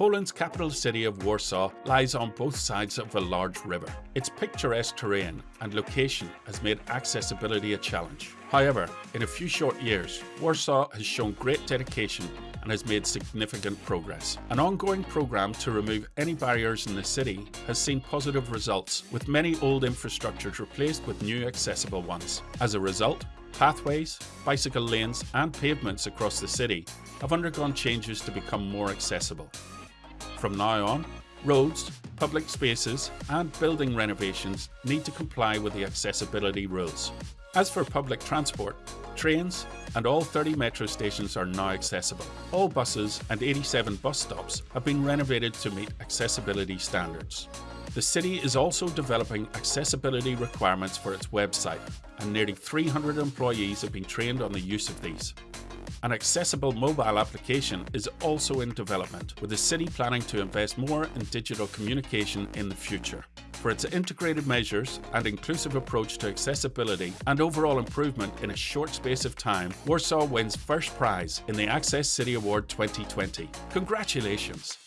Poland's capital city of Warsaw lies on both sides of a large river. Its picturesque terrain and location has made accessibility a challenge. However, in a few short years, Warsaw has shown great dedication and has made significant progress. An ongoing programme to remove any barriers in the city has seen positive results, with many old infrastructures replaced with new accessible ones. As a result, pathways, bicycle lanes and pavements across the city have undergone changes to become more accessible. From now on, roads, public spaces and building renovations need to comply with the accessibility rules. As for public transport, trains and all 30 metro stations are now accessible. All buses and 87 bus stops have been renovated to meet accessibility standards. The city is also developing accessibility requirements for its website and nearly 300 employees have been trained on the use of these. An accessible mobile application is also in development, with the city planning to invest more in digital communication in the future. For its integrated measures and inclusive approach to accessibility and overall improvement in a short space of time, Warsaw wins first prize in the Access City Award 2020. Congratulations!